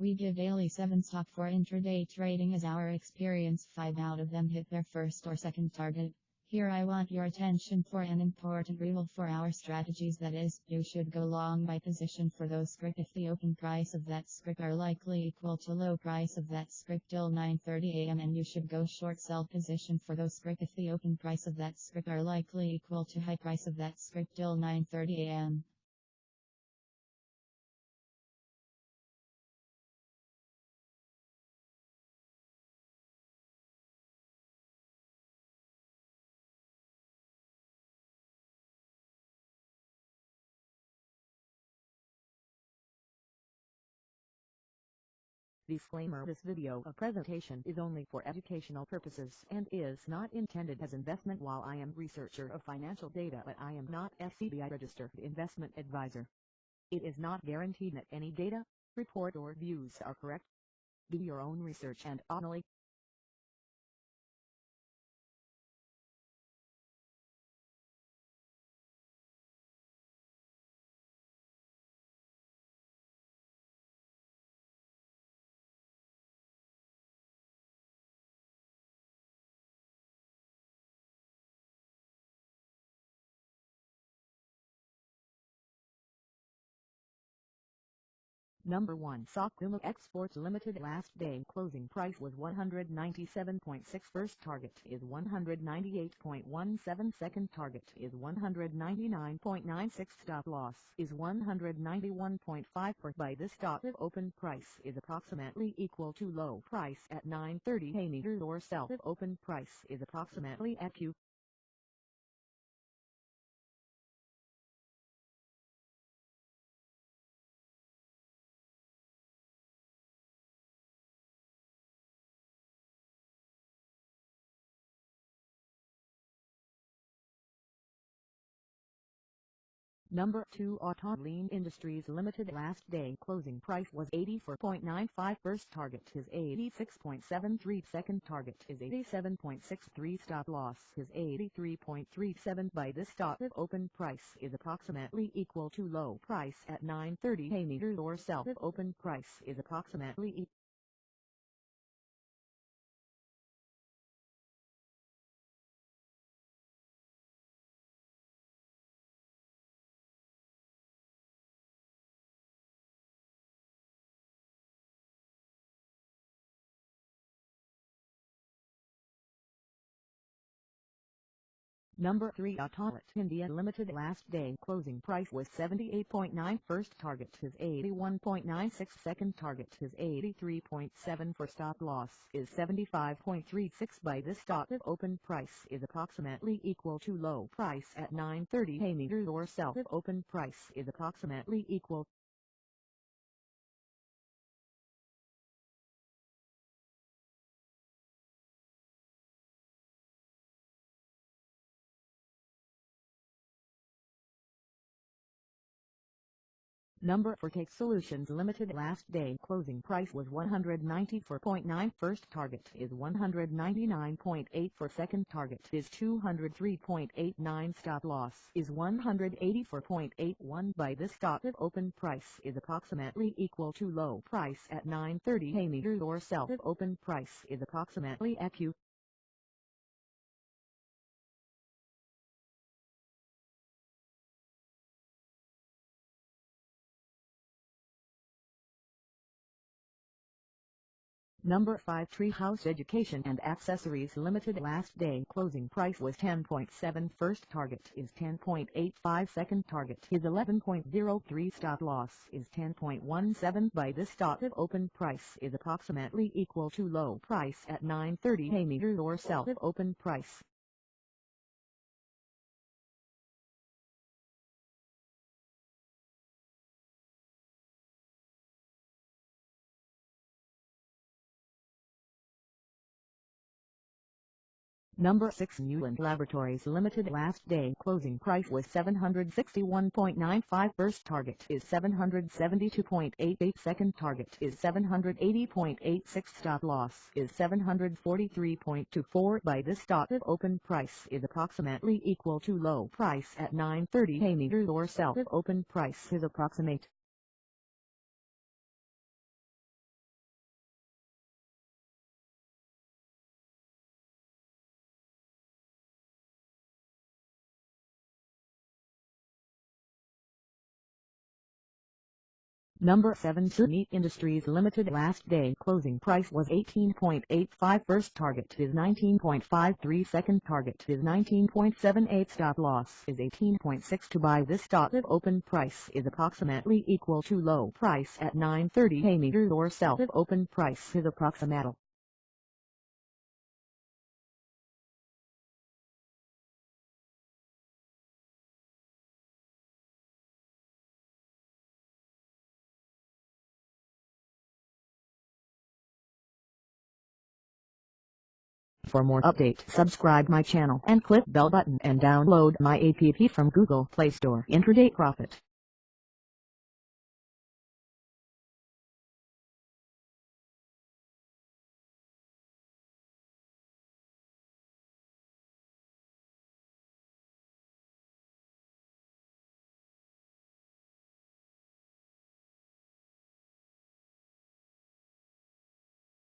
We give daily 7 stock for intraday trading as our experience. 5 out of them hit their first or second target. Here I want your attention for an important rule for our strategies. That is, you should go long by position for those script if the open price of that script are likely equal to low price of that script till 9.30 am and you should go short sell position for those script if the open price of that script are likely equal to high price of that script till 9.30 Disclaimer This video a presentation is only for educational purposes and is not intended as investment while I am researcher of financial data but I am not SEBI registered investment advisor. It is not guaranteed that any data, report or views are correct. Do your own research and only Number 1 Sakuma Exports Limited last day closing price was 197.6 first target is 198.17 second target is 199.96 stop loss is 191.5 per by this stop if open price is approximately equal to low price at 930 a or sell if open price is approximately at Q Number 2 Autoline Industries Limited last day closing price was 84.95 first target is 86.73 second target is 87.63 stop loss is 83.37 by this stop if open price is approximately equal to low price at 930 a meter or sell if open price is approximately equal Number 3 Autolite India Limited last day closing price was 78.9 first target is 81.96 second target is 83.7 for stop loss is 75.36 by this stop if open price is approximately equal to low price at 930 a meter or sell if open price is approximately equal Number for Cake Solutions Limited last day. Closing price was 194.9 first target is 199.8 for second target is 203.89 stop loss is 184.81 by this stop if open price is approximately equal to low price at 930 a or sell if open price is approximately at Number 5 Treehouse Education and Accessories Limited last day closing price was 10.7 first target is 10.85 second target is 11.03 stop loss is 10.17 by this stop if open price is approximately equal to low price at 930 a meter or sell if open price Number 6 Neuland Laboratories Limited last day closing price was 761.95 first target is 772.88 second target is 780.86 stop loss is 743.24 by this stop if open price is approximately equal to low price at 930 a meter or sell if open price is approximate Number 7 Meat Industries Limited last day closing price was 18.85 first target is 19.53 second target is 19.78 stop loss is 18.6 to buy this stock if open price is approximately equal to low price at 9.30 a meter or sell if open price is approximately For more update subscribe my channel and click bell button and download my app from Google Play Store. Intraday Profit